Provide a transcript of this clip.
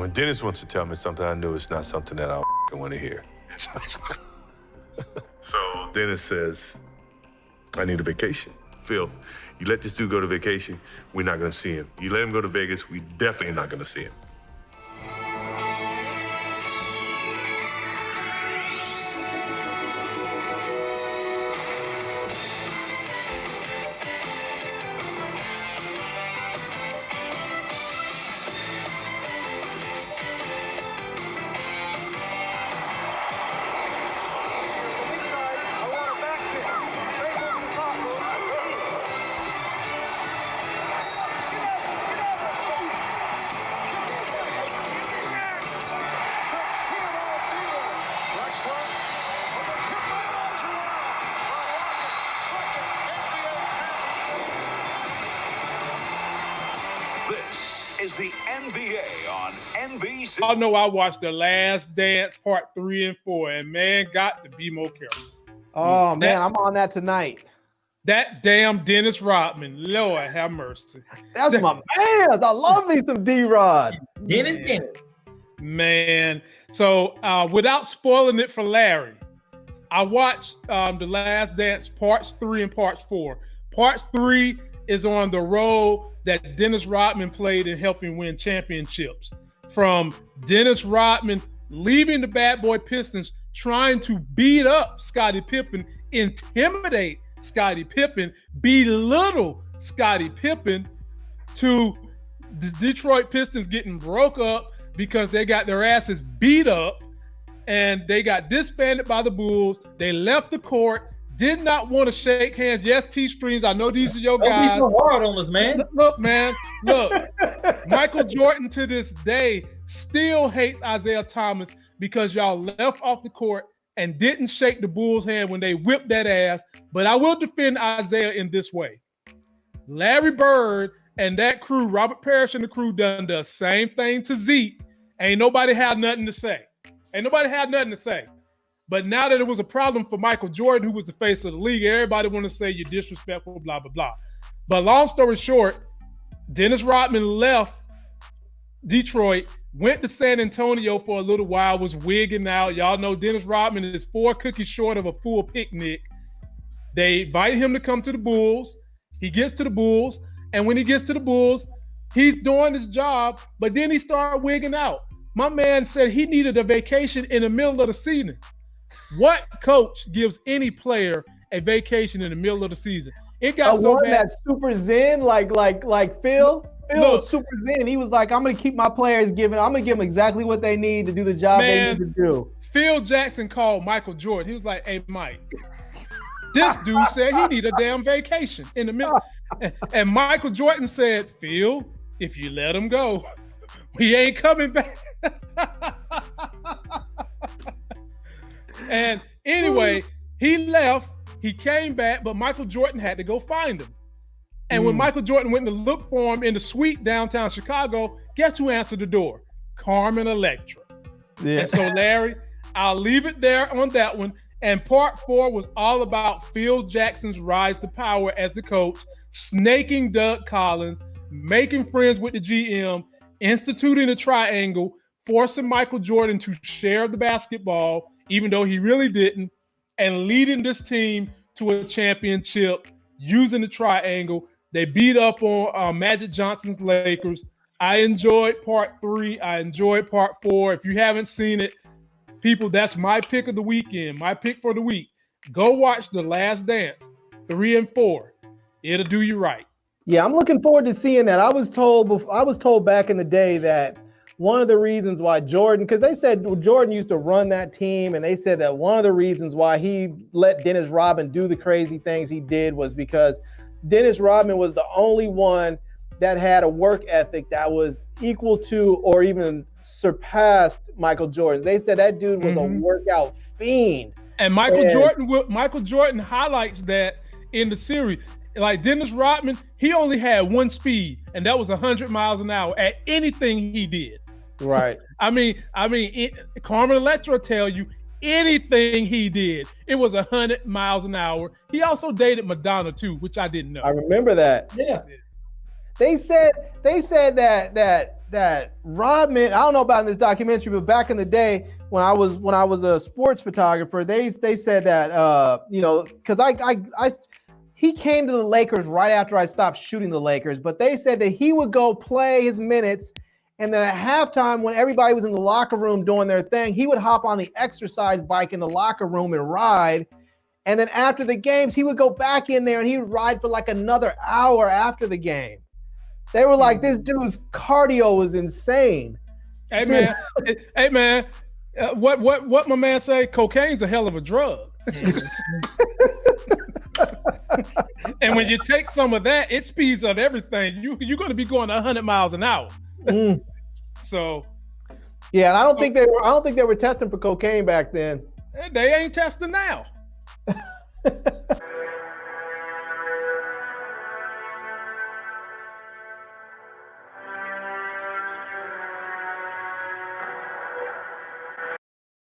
When Dennis wants to tell me something, I know it's not something that I want to hear. so Dennis says, I need a vacation. Phil, you let this dude go to vacation, we're not going to see him. You let him go to Vegas, we definitely not going to see him. Is the NBA on NBC. I know I watched The Last Dance Part 3 and 4, and man, got to be more careful. Oh, that, man, I'm on that tonight. That damn Dennis Rodman. Lord have mercy. That's my man. I love me some D Rod. Dennis Dennis. Man. So uh, without spoiling it for Larry, I watched um, The Last Dance Parts 3 and Parts 4. Parts 3 is on the role that Dennis Rodman played in helping win championships. From Dennis Rodman leaving the bad boy Pistons, trying to beat up Scottie Pippen, intimidate Scottie Pippen, belittle Scottie Pippen, to the Detroit Pistons getting broke up because they got their asses beat up and they got disbanded by the Bulls. They left the court did not want to shake hands. Yes, T streams. I know these are your guys. Don't be so hard on us, man. Look, man. Look, Michael Jordan to this day still hates Isiah Thomas because y'all left off the court and didn't shake the Bulls' hand when they whipped that ass. But I will defend Isiah in this way. Larry Bird and that crew, Robert Parish and the crew, done the same thing to Zeke. Ain't nobody had nothing to say. Ain't nobody had nothing to say. But now that it was a problem for Michael Jordan, who was the face of the league, everybody want to say you're disrespectful, blah, blah, blah. But long story short, Dennis Rodman left Detroit, went to San Antonio for a little while, was wigging out. Y'all know Dennis Rodman is four cookies short of a full picnic. They invite him to come to the Bulls. He gets to the Bulls. And when he gets to the Bulls, he's doing his job, but then he started wigging out. My man said he needed a vacation in the middle of the season. What coach gives any player a vacation in the middle of the season? It got I so bad. That super zen, like like like Phil. Phil Look, was super zen. He was like, "I'm going to keep my players giving. I'm going to give them exactly what they need to do the job man, they need to do." Phil Jackson called Michael Jordan. He was like, "Hey, Mike." this dude said he need a damn vacation in the middle. And Michael Jordan said, Phil, if you let him go, we ain't coming back. And anyway, he left. He came back, but Michael Jordan had to go find him. And mm. when Michael Jordan went to look for him in the suite downtown Chicago, guess who answered the door? Carmen Electra. Yeah. And so, Larry, I'll leave it there on that one. And part four was all about Phil Jackson's rise to power as the coach, snaking Doug Collins, making friends with the GM, instituting a triangle, forcing Michael Jordan to share the basketball, even though he really didn't, and leading this team to a championship using the triangle. They beat up on uh, Magic Johnson's Lakers. I enjoyed part three. I enjoyed part four. If you haven't seen it, people, that's my pick of the weekend. My pick for the week. Go watch The Last Dance, three and four. It'll do you right. Yeah, I'm looking forward to seeing that. I was told before, I was told back in the day that one of the reasons why Jordan, because they said Jordan used to run that team, and they said that one of the reasons why he let Dennis Rodman do the crazy things he did was because Dennis Rodman was the only one that had a work ethic that was equal to or even surpassed Michael Jordan's. They said that dude was mm-hmm. a workout fiend. And Michael and, Jordan, Michael Jordan highlights that in the series. Like Dennis Rodman, he only had one speed, and that was 100 miles an hour at anything he did. Right. So, I mean, I mean, it, Carmen Electra tell you anything he did, it was a hundred miles an hour. He also dated Madonna too, which I didn't know. I remember that. Yeah. They said they said that that that Rodman. I don't know about in this documentary, but back in the day when I was when I was a sports photographer, they they said that uh you know because I, I I he came to the Lakers right after I stopped shooting the Lakers, but they said that he would go play his minutes. And then at halftime, when everybody was in the locker room doing their thing, he would hop on the exercise bike in the locker room and ride. And then after the games, he would go back in there and he would ride for like another hour after the game. They were like, this dude's cardio was insane. Hey man, hey man, uh, what what what my man say? Cocaine's a hell of a drug. and when you take some of that, it speeds up everything. You you're going to be going 100 miles an hour. Mm. So Yeah, and I don't think they were I don't think they were testing for cocaine back then. they ain't testing now.